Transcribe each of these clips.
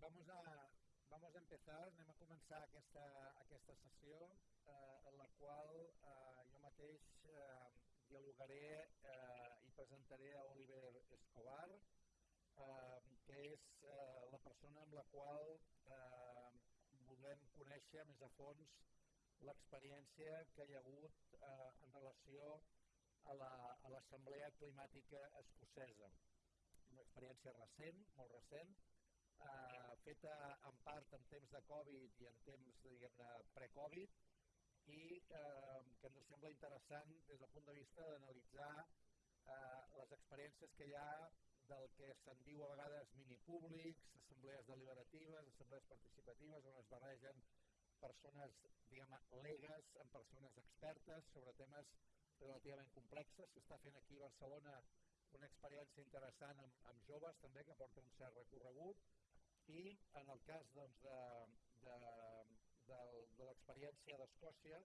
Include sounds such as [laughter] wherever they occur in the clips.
vamos a, vamos a empezar, anem a començar aquesta, aquesta sessió eh, en la qual eh, jo mateix eh, dialogaré eh, i presentaré a Oliver Escobar, eh, que és eh, la persona amb la qual eh, volem conèixer més a fons l'experiència que hi ha hagut eh, en relació a l'Assemblea la, Climàtica Escocesa. Una experiència recent, molt recent, eh, feta en part en temps de Covid i en temps, diguem-ne, pre-Covid, i eh, que ens sembla interessant des del punt de vista d'analitzar eh, les experiències que hi ha del que se'n diu a vegades minipúblics, assemblees deliberatives, assemblees participatives, on es barregen persones, diguem legues amb persones expertes sobre temes relativament complexes. S'està fent aquí a Barcelona una experiència interessant amb, amb joves també, que porta un cert recorregut, i en el cas doncs, de, de, de, de l'experiència d'Escòcia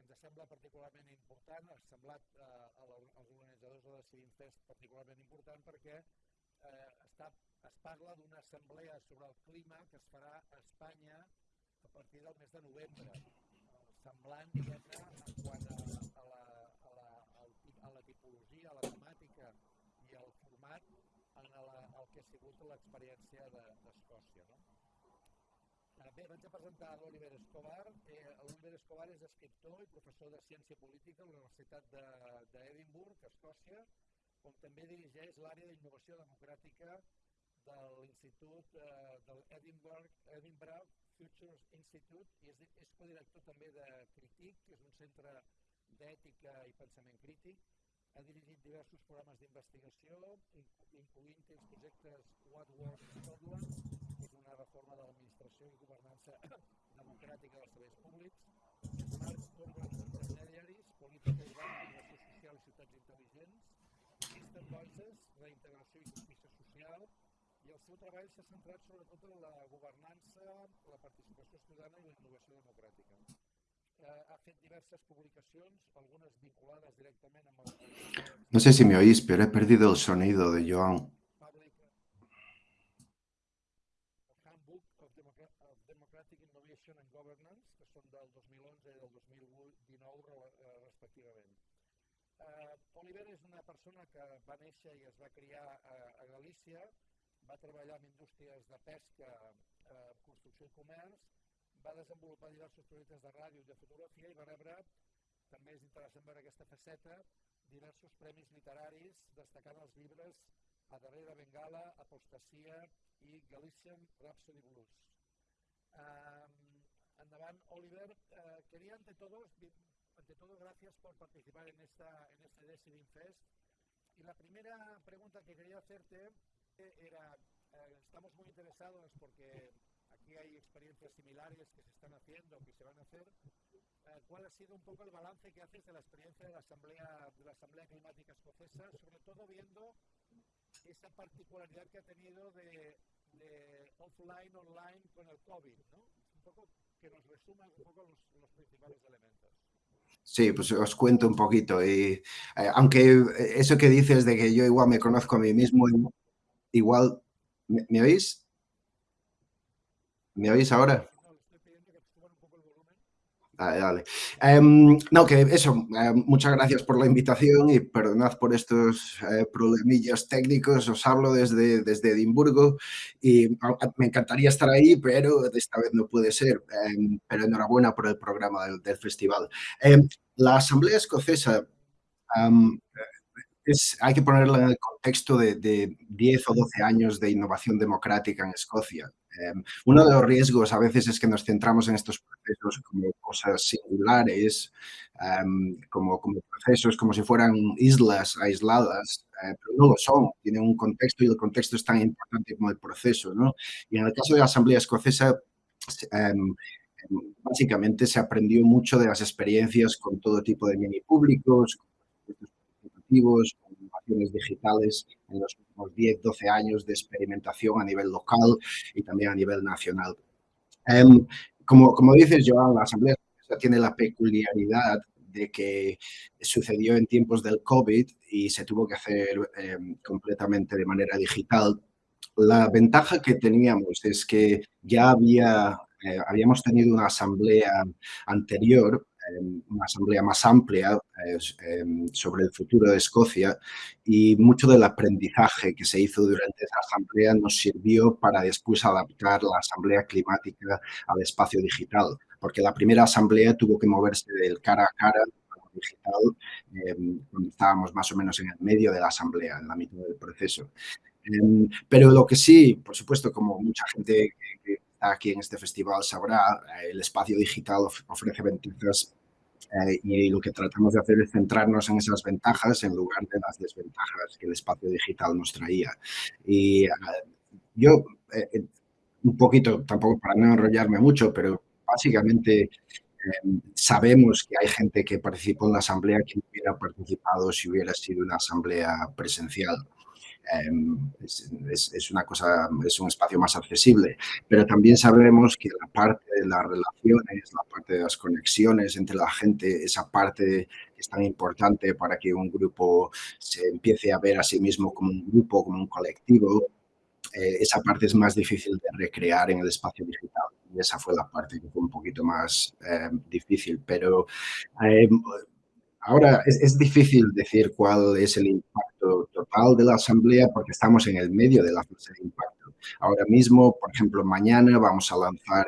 ens sembla particularment important, ha semblat eh, als organitzadors de Decidim Fest particularment important perquè eh, està, es parla d'una assemblea sobre el clima que es farà a Espanya a partir del mes de novembre, semblant, diguem-ne, quant a, la, a la tipologia, a la temàtica i al format en la, el que ha sigut l'experiència d'Escòcia. No? Eh, bé, vaig a presentar l'Oliver Escobar. Eh, L'Oliver Escobar és escriptor i professor de Ciència Política a la Universitat d'Edimburg, de, Escòcia, on també dirigeix l'àrea d'innovació democràtica de l'Institut eh, del Edinburgh, Edinburgh Futures Institute i és, és codirector també de Critic, que és un centre d'ètica i pensament crític, ha dirigit diversos programes d'investigació, incloent els projectes What Works Scotland, que és una reforma de l'administració i governança [coughs] democràtica dels serveis públics, Smart Urban Intermediaries, política urbana, innovació social i ciutats intel·ligents, Eastern Voices, reintegració i justícia social, i el seu treball s'ha centrat sobretot en la governança, la participació ciutadana i la innovació democràtica ha fet diversas publicacions, algunes vinculades directament amb el... No sé si me oís, pero he perdido el sonido de Joan. Handbook of, Democratic Innovation and Governance, que són del 2011 i del 2019 eh, respectivament. Uh, Oliver és una persona que va néixer i es va criar a, a Galícia, va treballar en indústries de pesca, eh, construcció i comerç, va desenvolupar diversos projectes de ràdio i de fotografia i va rebre, també és interessant veure aquesta faceta, diversos premis literaris, destacant els llibres A darrere Bengala, Apostasia i Galician Rhapsody Blues. Um, endavant, Oliver. Uh, quería ante todo, ante todo, gracias por participar en, esta, en este Decidim Fest. Y la primera pregunta que quería hacerte era, uh, estamos muy interesados porque aquí hay experiencias similares que se están haciendo, que se van a hacer. Eh, ¿Cuál ha sido un poco el balance que haces de la experiencia de la Asamblea, de la Asamblea Climática Escocesa, sobre todo viendo esa particularidad que ha tenido de, de offline, online con el COVID, ¿no? Un poco que nos resuma un poco los, los principales elementos. Sí, pues os cuento un poquito. Y, eh, aunque eso que dices de que yo igual me conozco a mí mismo, igual, ¿me, ¿me oís? ¿Me oís ahora? Vale, vale. Um, no, que eso, uh, muchas gracias por la invitación y perdonad por estos uh, técnicos. Os hablo desde, desde Edimburgo y me encantaría estar ahí, pero esta vez no puede ser. Um, pero enhorabuena por el programa del, del festival. la Asamblea Escocesa es, hay que ponerla en el contexto de, de 10 o 12 años de innovación democrática en Escocia. Em, uno de los riesgos a veces es que nos centramos en estos procesos como cosas singulares, em, como, como, procesos como si fueran islas aisladas, eh, pero no lo son, tienen un contexto y el contexto es tan importante como el proceso. ¿no? Y en el caso de la Asamblea Escocesa, em, básicamente se aprendió mucho de las experiencias con todo tipo de mini públicos, con innovaciones digitales en los últimos 10, 12 años de experimentación a nivel local y también a nivel nacional. Em, como, como dices, Joan, la Asamblea tiene la peculiaridad de que sucedió en tiempos del COVID y se tuvo que hacer em, completamente de manera digital. la ventaja que teníamos es que ya había, eh, habíamos tenido una asamblea anterior, eh, una asamblea más amplia eh, sobre el futuro de Escocia y mucho del aprendizaje que se hizo durante esa asamblea nos sirvió para después adaptar la asamblea climática al espacio digital, porque la primera asamblea tuvo que moverse del cara a cara digital, cuando estábamos más o menos en el medio de la asamblea, en la mitad del proceso. Em, pero lo que sí, por supuesto, como mucha gente que está aquí en este festival sabrá, eh, el espacio digital ofrece ventajas eh, y lo que tratamos de hacer es centrarnos en esas ventajas en lugar de las desventajas que el espacio digital nos traía. Y eh, yo, un poquito, tampoco para no enrollarme mucho, pero básicamente em, sabemos que hay gente que participó en la asamblea que no hubiera participado si hubiera sido una asamblea presencial. Em, es, una cosa, es un espacio más accesible, pero también sabemos que la parte de las relaciones, la parte de las conexiones entre la gente, esa parte es tan importante para que un grupo se empiece a ver a sí mismo como un grupo, como un colectivo, eh, esa parte es más difícil de recrear en el espacio digital. Y esa fue la parte que fue un poquito más em, difícil, pero em, Ahora, es, difícil decir cuál es el impacto total de la asamblea porque estamos en el medio de la fase de impacto. Ahora mismo, por ejemplo, mañana vamos a lanzar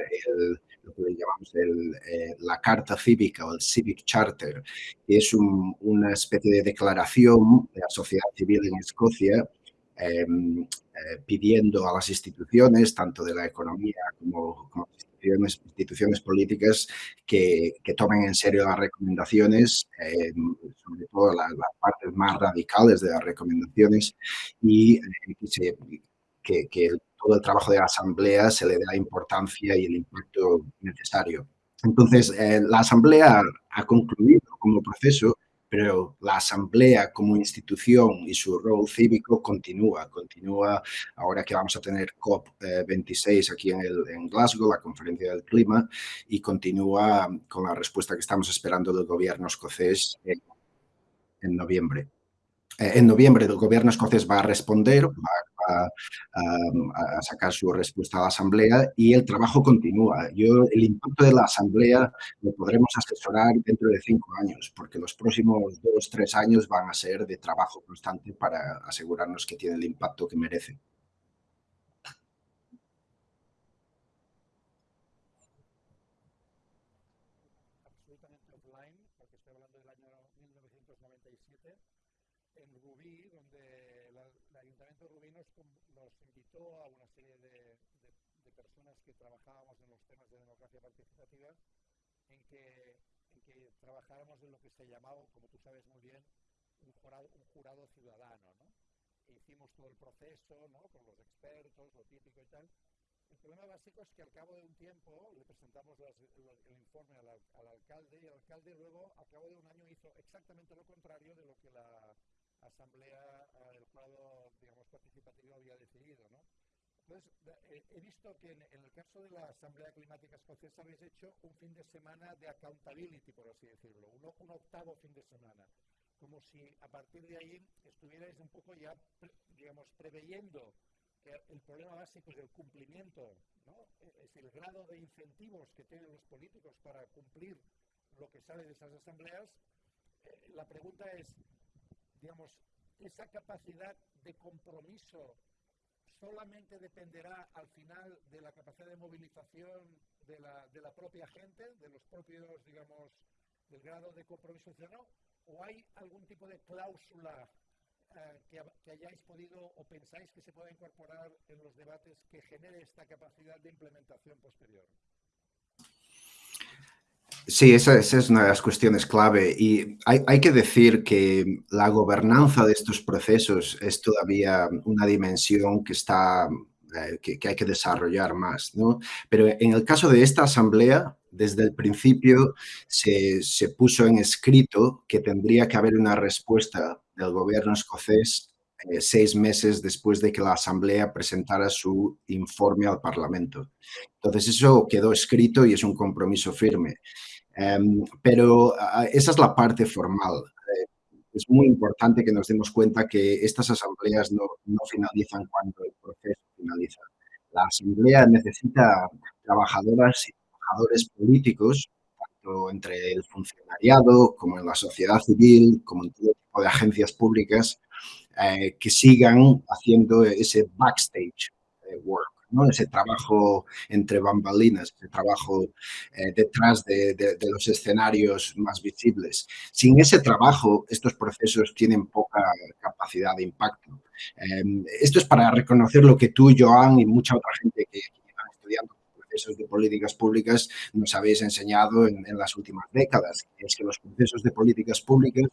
lo que llamamos eh, la Carta Cívica o el Civic Charter, que es una especie de declaración de la sociedad civil en Escocia em, eh, pidiendo a las instituciones, tanto de la economía como, como instituciones, políticas que, tomen en serio las recomendaciones, eh, sobre todo las, partes más radicales de las recomendaciones y eh, que, que, todo el trabajo de la Asamblea se le dé la importancia y el impacto necesario. Entonces, eh, la Asamblea ha concluido como proceso pero la Asamblea como institución y su rol cívico continúa, continúa ahora que vamos a tener COP26 aquí en, en Glasgow, la conferencia del clima, y continúa con la respuesta que estamos esperando del gobierno escocés en, en noviembre. Eh, en noviembre el gobierno escocés va a responder, va, a, sacar su respuesta a la asamblea y el trabajo continúa. Yo, el impacto de la asamblea lo podremos asesorar dentro de cinco años, porque los próximos dos, tres años van a ser de trabajo constante para asegurarnos que tiene el impacto que merece. a una serie de, personas trabajábamos en los temas de democracia participativa en que, en trabajáramos en lo que se llamaba, como tú sabes muy bien, un jurado, ciudadano. ¿no? E hicimos todo el proceso con los expertos, lo típico y tal. El problema básico es que al cabo de un tiempo le presentamos el informe al, al, alcalde y el alcalde luego, al cabo de un año, hizo exactamente lo contrario de lo que la, asamblea, eh, el jurado, digamos, participativo había decidido, ¿no? Entonces, eh, he visto que en, el caso de la Asamblea Climática Escocesa habéis hecho un fin de semana de accountability, por así decirlo, un, octavo fin de semana, como si a partir de ahí estuvierais un poco ya, digamos, preveyendo que el problema básico es el cumplimiento, ¿no? Es el grado de incentivos que tienen los políticos para cumplir lo que sale de esas asambleas. Eh, la pregunta es, digamos, esa capacidad de compromiso solamente dependerá al final de la capacidad de movilización de la, propia gente, de los propios, digamos, del grado de compromiso ciudadano, o hay algún tipo de cláusula eh, que, que, hayáis podido o pensáis que se pueda incorporar en los debates que genere esta capacidad de implementación posterior? Sí, esa, es una de las cuestiones clave y hay, que decir que la gobernanza de estos procesos es todavía una dimensión que, está, eh, que, hay que desarrollar más. ¿no? Pero en el caso de esta asamblea, desde el principio se, se puso en escrito que tendría que haber una respuesta del gobierno escocés eh, seis meses después de que la Asamblea presentara su informe al Parlamento. Entonces, eso quedó escrito y es un compromiso firme. Em, pero esa es la parte formal. Eh, es muy importante que nos demos cuenta que estas asambleas no, finalizan cuando el proceso finaliza. La Asamblea necesita trabajadoras y trabajadores políticos, tanto entre el funcionariado como en la sociedad civil, como en todo tipo de agencias públicas, eh, que sigan haciendo ese backstage work, ¿no? ese trabajo entre bambalinas, ese trabajo eh, detrás de, los escenarios más visibles. Sin ese trabajo, estos procesos tienen poca capacidad de impacto. Eh, esto es para reconocer lo que tú, Joan, y mucha otra gente que, que llevan estudiando procesos de políticas públicas nos habéis enseñado en, en las últimas décadas, es que los procesos de políticas públicas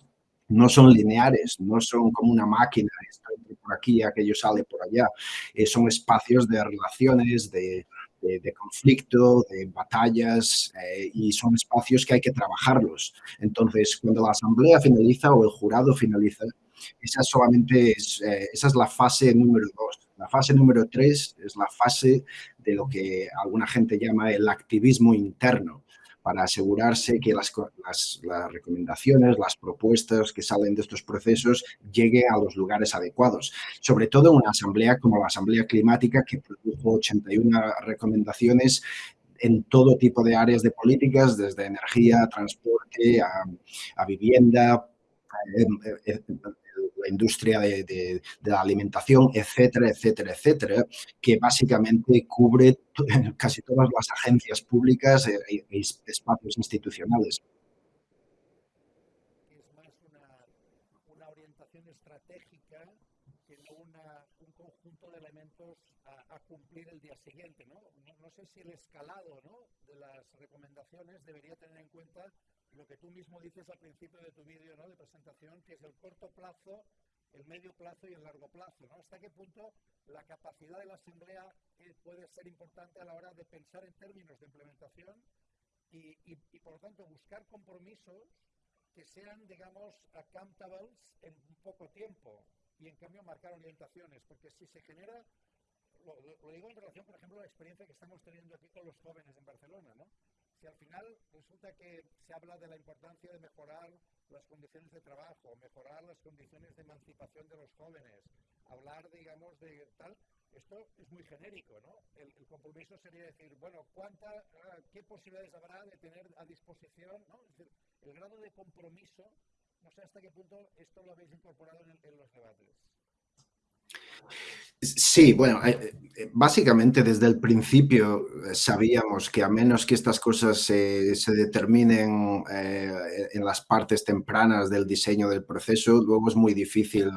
no son lineares, no son como una máquina, esto por aquí, aquello sale por allá. Eh, son espacios de relaciones, de conflicto, de batallas eh, y son espacios que hay que trabajarlos. Entonces, cuando la asamblea finaliza o el jurado finaliza, esa solamente es, eh, esa es la fase número dos. La fase número tres es la fase de lo que alguna gente llama el activismo interno para asegurarse que las, las, recomendaciones, las propuestas que salen de estos procesos lleguen a los lugares adecuados. Sobre todo una asamblea como la Asamblea Climática, que produjo 81 recomendaciones en todo tipo de áreas de políticas, desde energía, transporte, a, a vivienda, eh, eh, la industria de, de, de, la alimentación, etcétera, etcétera, etcétera, que básicamente cubre [laughs] casi todas las agencias públicas e, e, espacios institucionales. Es más una, una orientación estratégica que no una, un conjunto de elementos a, a cumplir el día siguiente, ¿no? ¿no? ¿no? sé si el escalado ¿no? de las recomendaciones debería tener en cuenta lo que tú mismo dices al principio de tu vídeo ¿no? de presentación, que es el corto plazo, el medio plazo y el largo plazo. ¿no? ¿Hasta qué punto la capacidad de la Asamblea eh, puede ser importante a la hora de pensar en términos de implementación y, y, por lo tanto, buscar compromisos que sean, digamos, accountables en poco tiempo y, en cambio, marcar orientaciones? Porque si se genera lo, digo en relación, por ejemplo, a la experiencia que estamos teniendo aquí con los jóvenes en Barcelona, ¿no? Si al final resulta que se habla de la importancia de mejorar las condiciones de trabajo, mejorar las condiciones de emancipación de los jóvenes, hablar, digamos, de tal, esto es muy genérico, ¿no? El, compromiso sería decir, bueno, ¿cuánta, uh, ¿qué posibilidades habrá de tener a disposición, ¿no? Es decir, el grado de compromiso, no sé hasta qué punto esto lo habéis incorporado en, en los debates. Sí, bueno, eh, eh, básicamente desde el principio eh, sabíamos que a menos que estas cosas se, determinen en las partes tempranas del diseño del proceso, luego es muy difícil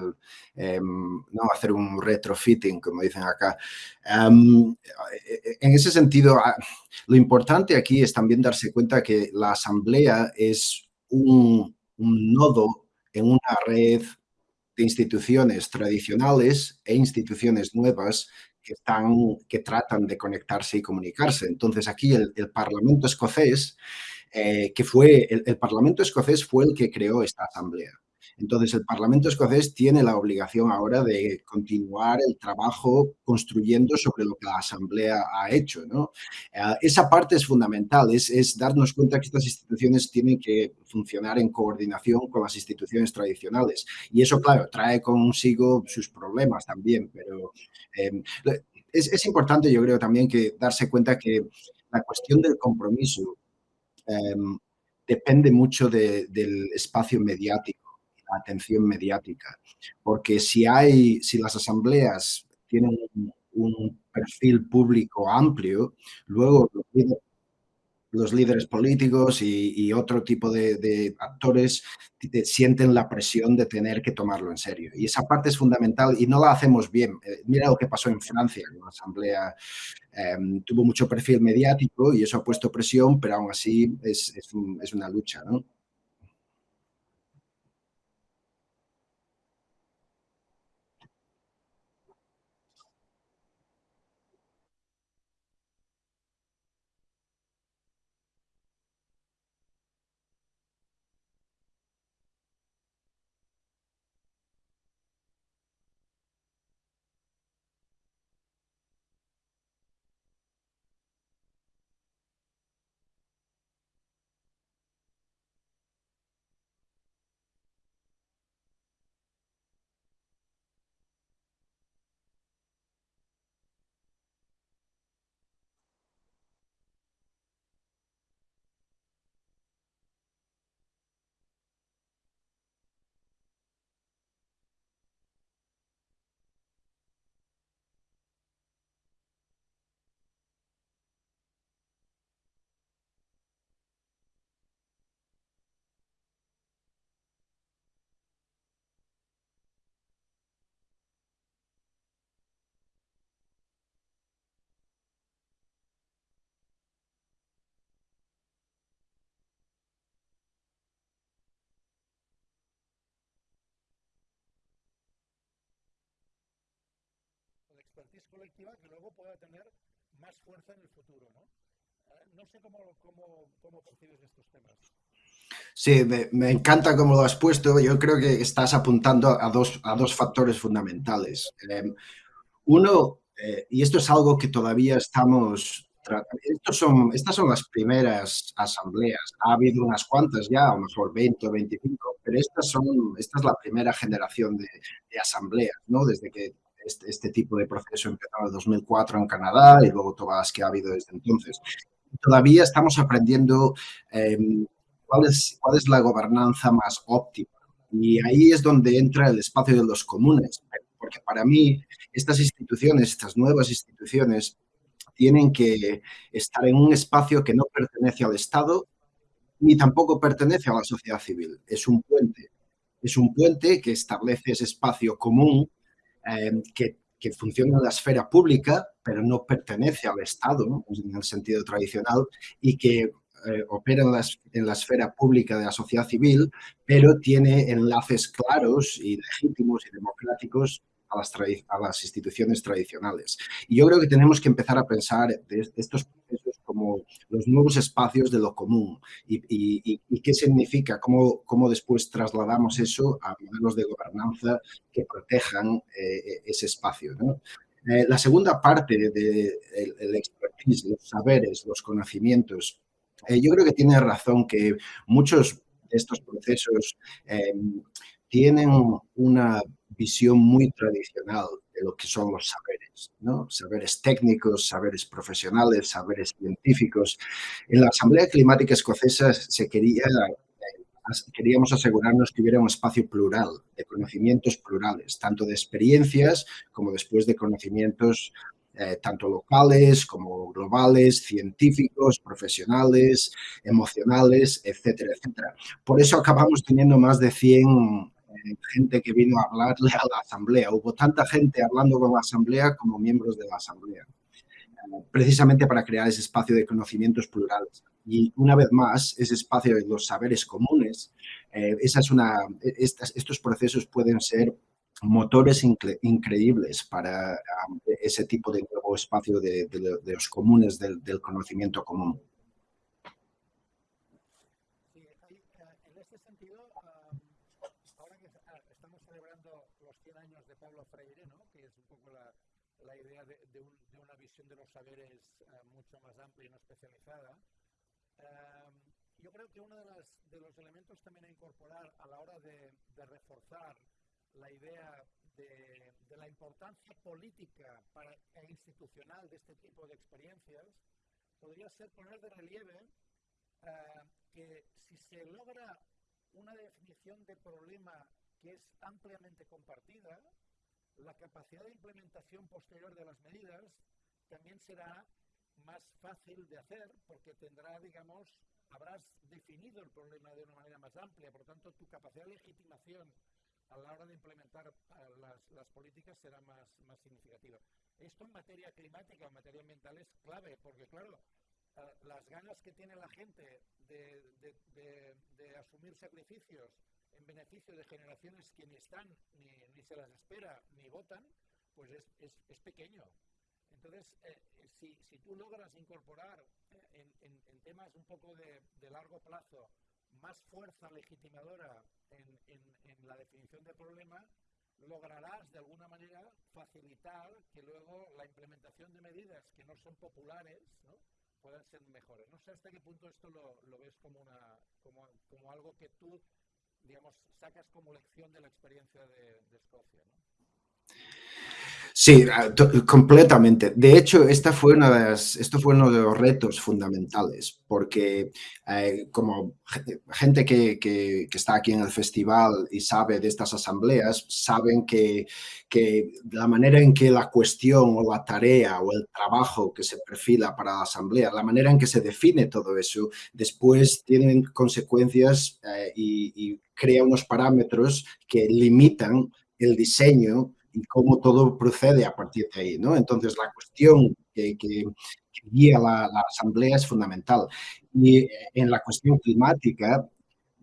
eh, ¿no? hacer un retrofitting, como dicen acá. Um, en ese sentido, ah, lo importante aquí es también darse cuenta que la asamblea es un, un nodo en una red de instituciones tradicionales e instituciones nuevas que, están, que tratan de conectarse y comunicarse. Entonces aquí el, Parlamento escocés, eh, que fue, el Parlamento escocés fue el que creó esta asamblea. Entonces, el Parlamento escocés tiene la obligación ahora de continuar el trabajo construyendo sobre lo que la Asamblea ha hecho. ¿no? Uh, esa parte es fundamental, es, es, darnos cuenta que estas instituciones tienen que funcionar en coordinación con las instituciones tradicionales. Y eso, claro, trae consigo sus problemas también, pero eh, es, es, importante, yo creo, también que darse cuenta que la cuestión del compromiso eh, depende mucho de, del espacio mediático atención mediática. Porque si hay, si las asambleas tienen un, perfil público amplio, luego los líderes, políticos y, otro tipo de, actores sienten la presión de tener que tomarlo en serio. Y esa parte es fundamental y no la hacemos bien. Eh, mira lo que pasó en Francia, la asamblea eh, tuvo mucho perfil mediático y eso ha puesto presión, pero aún así es, es una lucha. ¿no? Expertise colectiva que luego pueda tener más fuerza en el futuro. ¿no? Eh, no sé cómo, cómo, cómo percibes estos temas. Sí, me, encanta cómo lo has puesto. Yo creo que estás apuntando a dos, a dos factores fundamentales. Eh, uno, eh, y esto es algo que todavía estamos estos son, estas son las primeras asambleas. Ha habido unas cuantas ya, a lo mejor 20 o 25, pero estas son, esta es la primera generación de asambleas, ¿no? Desde que este, este, tipo de proceso empezó en 2004 en Canadá y luego todas que ha habido desde entonces. Todavía estamos aprendiendo eh, cuál, es, cuál es la gobernanza más óptima. Y ahí es donde entra el espacio de los comunes, porque para mí estas instituciones, estas nuevas instituciones, tienen que estar en un espacio que no pertenece al Estado ni tampoco pertenece a la sociedad civil. Es un puente. Es un puente que establece ese espacio común eh, que, funciona en la esfera pública, pero no pertenece al Estado en el sentido tradicional y que eh, opera en la, en la, esfera pública de la sociedad civil, pero tiene enlaces claros y legítimos y democráticos a las, a las instituciones tradicionales. Y yo creo que tenemos que empezar a pensar de estos procesos como los nuevos espacios de lo común y, y, y qué significa, cómo, cómo, después trasladamos eso a modelos de gobernanza que protejan eh, ese espacio. ¿no? Eh, la segunda parte del de, de, expertise, los saberes, los conocimientos, eh, yo creo que tiene razón que muchos de estos procesos eh, tienen una visión muy tradicional de lo que son los saberes, ¿no? Saberes técnicos, saberes profesionales, saberes científicos. En la Asamblea Climática Escocesa se quería, queríamos asegurarnos que hubiera un espacio plural, de conocimientos plurales, tanto de experiencias como después de conocimientos eh, tanto locales como globales, científicos, profesionales, emocionales, etcétera, etcétera. Por eso acabamos teniendo más de 100 gente que vino a hablarle a la asamblea. Hubo tanta gente hablando con la asamblea como miembros de la asamblea, precisamente para crear ese espacio de conocimientos plurales. Y una vez más, ese espacio de los saberes comunes, eh, esa es una, estas, estos procesos pueden ser motores incre increíbles para um, ese tipo de nuevo espacio de, de, de los comunes del, del conocimiento común. Saberes uh, mucho más amplia y no especializada. Uh, yo creo que uno de, los elementos también a incorporar a la hora de, reforzar la idea de, la importancia política e institucional de este tipo de experiencias podría ser poner de relieve uh, que si se logra una definición de problema que es ampliamente compartida, la capacidad de implementación posterior de las medidas también será más fácil de hacer porque tendrá, digamos, habrás definido el problema de una manera más amplia, por lo tanto tu capacidad de legitimación a la hora de implementar las, políticas será más, más significativa. Esto en materia climática, en materia ambiental es clave, porque claro, uh, las ganas que tiene la gente de, asumir sacrificios en beneficio de generaciones que ni están, ni, ni se las espera, ni votan, pues es, es, es pequeño. Entonces, eh, si, tú logras incorporar eh, en, temas un poco de, de, largo plazo más fuerza legitimadora en, la definición del problema, lograrás de alguna manera facilitar que luego la implementación de medidas que no son populares puedan ser mejores. No sé hasta qué punto esto lo, ves como, una, como, algo que tú, digamos, sacas como lección de la experiencia de, de Escocia. ¿no? Sí, completamente. De hecho, esta fue una de las, esto fue uno de los retos fundamentales, porque eh, como gente que, que, que, está aquí en el festival y sabe de estas asambleas, saben que, que, la manera en que la cuestión o la tarea o el trabajo que se perfila para la asamblea, la manera en que se define todo eso, después tienen consecuencias eh, y, y crea unos parámetros que limitan el diseño y cómo todo procede a partir de ahí, ¿no? Entonces, la cuestión que, que, que guía la, la, asamblea es fundamental. Y en la cuestión climática,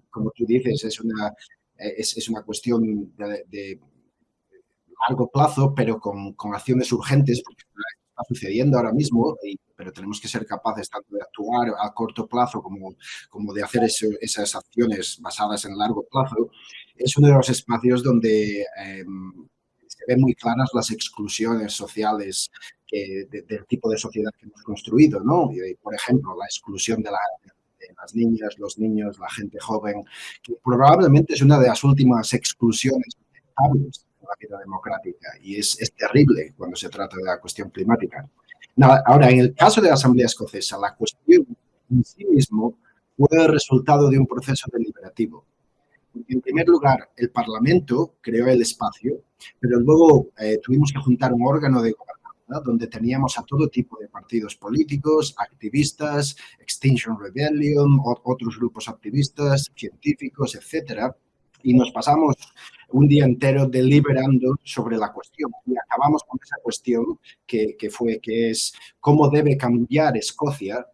como tú dices, es una, es, es una cuestión de, de largo plazo, pero con, con acciones urgentes, porque está sucediendo ahora mismo, pero tenemos que ser capaces tanto de actuar a corto plazo como, como de hacer eso, esas acciones basadas en largo plazo, es uno de los espacios donde eh, ven muy claras las exclusiones sociales que, de, del tipo de sociedad que hemos construido, ¿no? Y, por ejemplo, la exclusión de, la, de, las niñas, los niños, la gente joven, que probablemente es una de las últimas exclusiones aceptables la vida democrática y es, es, terrible cuando se trata de la cuestión climática. Ahora, en el caso de la Asamblea Escocesa, la cuestión en sí mismo fue el resultado de un proceso deliberativo. En primer lugar, el Parlamento creó el espacio, pero luego eh, tuvimos que juntar un órgano de gobernanza donde teníamos a todo tipo de partidos políticos, activistas, Extinction Rebellion, otros grupos activistas, científicos, etcétera, y nos pasamos un día entero deliberando sobre la cuestión y acabamos con esa cuestión que, fue, que es cómo debe cambiar Escocia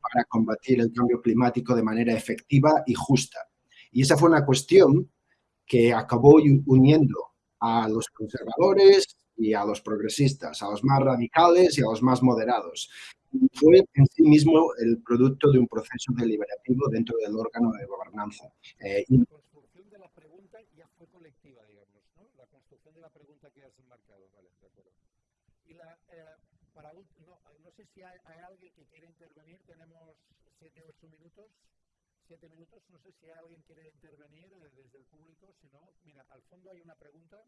para combatir el cambio climático de manera efectiva y justa. Y esa fue una cuestión que acabó uniendo a los conservadores y a los progresistas, a los más radicales y a los más moderados. Fue en sí mismo el producto de un proceso deliberativo dentro del órgano de gobernanza. Eh, y sé si hay, hay, alguien que quiere intervenir. Tenemos siete o ocho minutos. Siete minutos. No sé si alguien quiere intervenir desde el público. Si no, mira, al fondo hay una pregunta.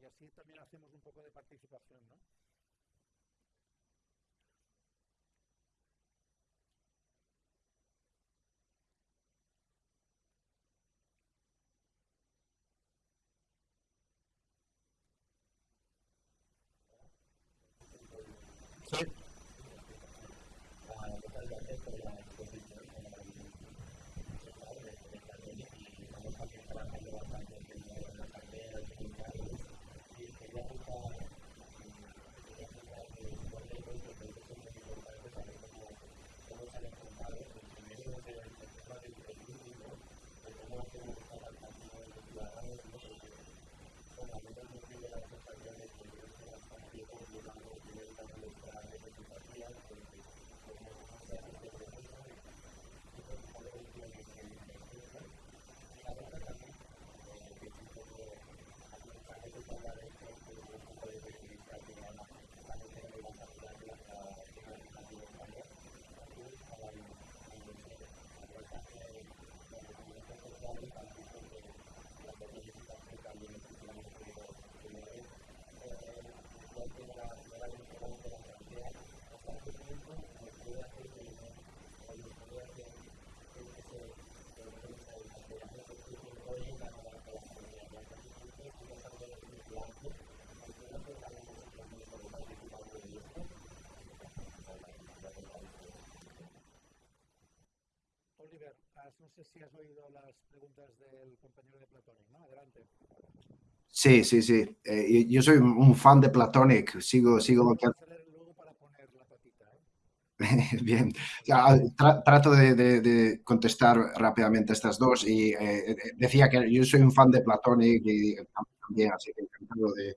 Y así también hacemos un poco de participación, ¿no? Sí. No sé si has oído las preguntas del compañero de Platonic, ¿no? Adelante. Sí, sí, sí. Eh, yo soy un fan de Platonic, sigo... sigo... Luego para poner la patita, ¿eh? [laughs] Bien, ya, tra trato de, de, de, contestar rápidamente estas dos y eh, decía que yo soy un fan de Platonic y también, así que encantado de,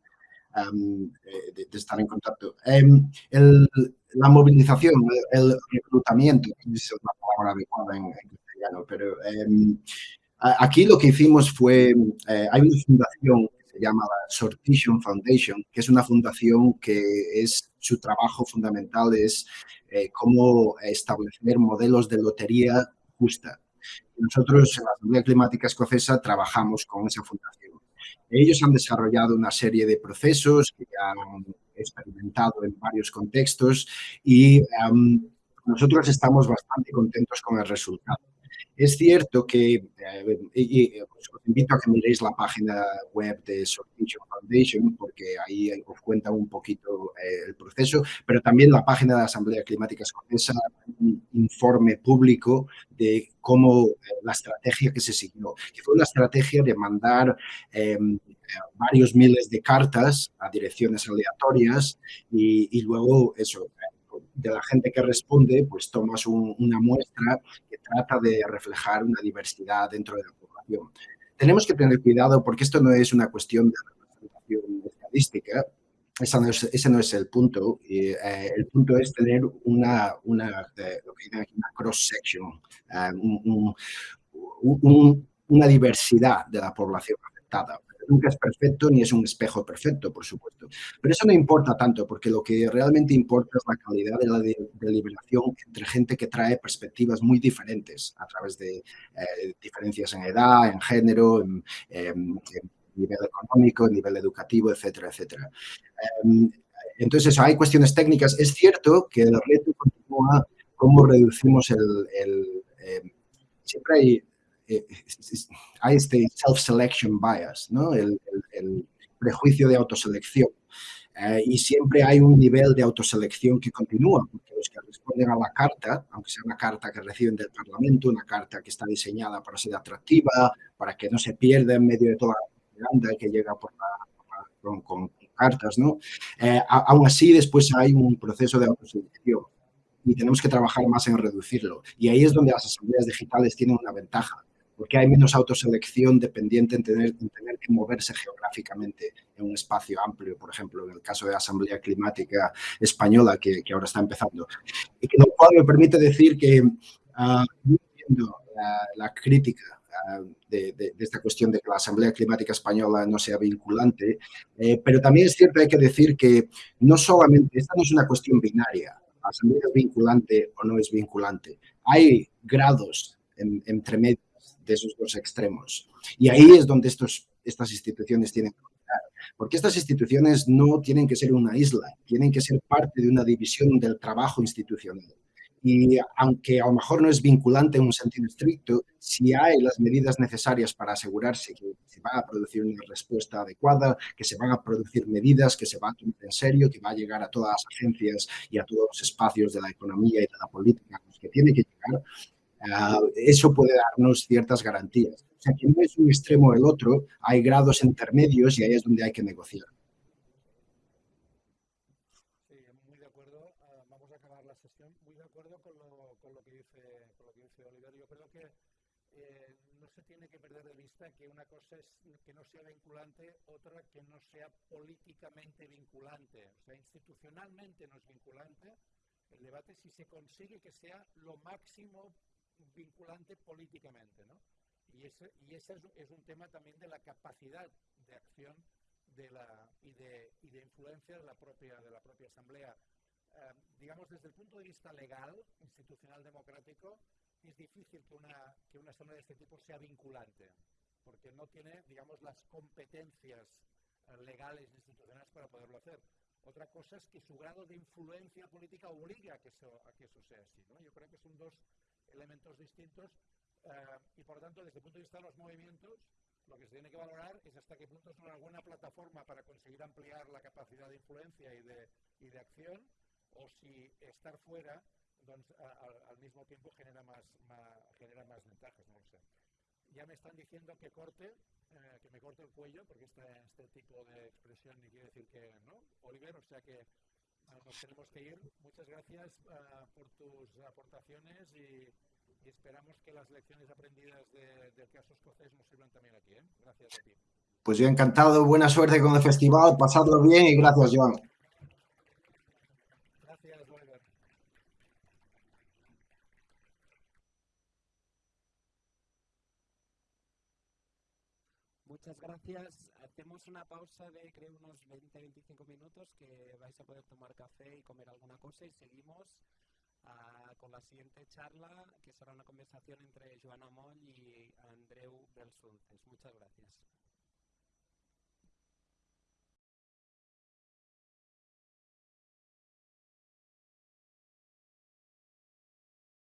um, de, de estar en contacto. Um, el, la movilización, el reclutamiento, es la palabra adecuada en, en pero eh, aquí lo que hicimos fue, eh, hay una fundación que se llama la Sortition Foundation, que es una fundación que es, su trabajo fundamental es eh, cómo establecer modelos de lotería justa. Nosotros en la Asamblea Climática Escocesa trabajamos con esa fundación. Ellos han desarrollado una serie de procesos que han experimentado en varios contextos y um, nosotros estamos bastante contentos con el resultado. Es cierto que, eh, y, os invito a que miréis la página web de Sortition Foundation, porque ahí os cuenta un poquito eh, el proceso, pero también la página de la Asamblea Climática Escocesa, un informe público de cómo eh, la estrategia que se siguió, que fue una estrategia de mandar varios miles de cartas a direcciones aleatorias y luego eso, de la gente que responde, pues tomas un, una muestra que trata de reflejar una diversidad dentro de la población. Tenemos que tener cuidado porque esto no es una cuestión de estadística, no es, ese no es el punto. Eh, el punto es tener una, una cross-section, una diversidad de la población afectada nunca es perfecto ni es un espejo perfecto, por supuesto. Pero eso no importa tanto, porque lo que realmente importa es la calidad de la deliberación entre gente que trae perspectivas muy diferentes a través de eh, diferencias en edad, en género, en, nivel económico, en nivel educativo, etcétera, etcétera. Em, entonces, hay cuestiones técnicas. Es cierto que el reto continúa cómo reducimos el... Em, siempre hay eh, hay este self-selection bias, ¿no? el, prejuicio de autoselección. Eh, y siempre hay un nivel de autoselección que continúa, porque los que responden a la carta, aunque sea una carta que reciben del Parlamento, una carta que está diseñada para ser atractiva, para que no se pierda en medio de toda la propaganda que llega por con, cartas, ¿no? Eh, aún así, después hay un proceso de autoselección y tenemos que trabajar más en reducirlo. Y ahí es donde las asambleas digitales tienen una ventaja, porque hay menos autoselección dependiente en tener, tener que moverse geográficamente en un espacio amplio, por ejemplo, en el caso de la Asamblea Climática Española, que, ahora está empezando. Y que lo cual me permite decir que, uh, entiendo la, crítica ah, de, esta cuestión de que la Asamblea Climática Española no sea vinculante, eh, pero también es cierto, hay que decir que no solamente, esta no es una cuestión binaria, la Asamblea es vinculante o no es vinculante. Hay grados entre medios de esos dos extremos. Y ahí es donde estos, estas instituciones tienen que estar. Porque estas instituciones no tienen que ser una isla, tienen que ser parte de una división del trabajo institucional. Y aunque a lo mejor no es vinculante en un sentido estricto, si hay las medidas necesarias para asegurarse que se va a producir una respuesta adecuada, que se van a producir medidas, que se va a tomar en serio, que va a llegar a todas las agencias y a todos los espacios de la economía y de la política los que tiene que llegar, Ah, eso puede darnos ciertas garantías. O sea, que no es un extremo o el otro, hay grados intermedios y ahí es donde hay que negociar. Sí, muy de acuerdo. Ah, vamos a acabar la sesión. Muy de acuerdo con lo, que, dice, con. Yo creo que eh, no se tiene que perder de vista que una cosa es que no sea vinculante, otra que no sea políticamente vinculante. O sea, institucionalmente no es vinculante. El debate si se consigue que sea lo máximo vinculante políticamente, ¿no? Y ese, y ese es, un tema también de la capacidad de acción de la, y, de, y de influencia de la propia, de la propia Asamblea. Eh, digamos, desde el punto de vista legal, institucional, democrático, es difícil que una, que una Asamblea de este tipo sea vinculante, porque no tiene, digamos, las competencias eh, legales e institucionales para poderlo hacer. Otra cosa es que su grado de influencia política obliga a que eso, a que eso sea así. ¿no? Yo creo que son dos elementos distintos eh, y por lo tanto desde el punto de vista de los movimientos lo que se tiene que valorar es hasta qué punto son alguna plataforma para conseguir ampliar la capacidad de influencia y de, y de acción o si estar fuera al, mismo tiempo genera más, genera más ventajas, no lo sé. Ya me están diciendo que corte, eh, que me corte el cuello, porque este, este tipo de expresión ni quiere decir que no, Oliver, o sea que nos tenemos que ir. Muchas gracias uh, por tus aportaciones y, y, esperamos que las lecciones aprendidas de, del caso escocés nos sirvan también aquí. ¿eh? Gracias a ti. Pues yo encantado, buena suerte con el festival, pasadlo bien y gracias, Joan. Muchas gracias. Hacemos una pausa de creo unos 20-25 minutos que vais a poder tomar café y comer alguna cosa y seguimos uh, con la siguiente charla que será una conversación entre Joana Moll y Andreu Belsunces. Muchas gracias.